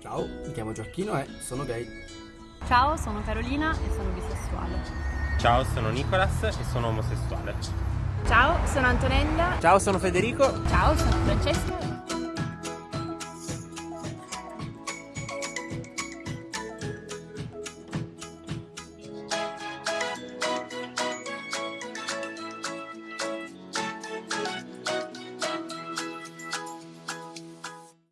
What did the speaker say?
Ciao, mi chiamo Gioacchino e sono gay. Ciao, sono Carolina e sono bisessuale. Ciao, sono Nicolas e sono omosessuale. Ciao, sono Antonella. Ciao, sono Federico. Ciao, sono Francesco.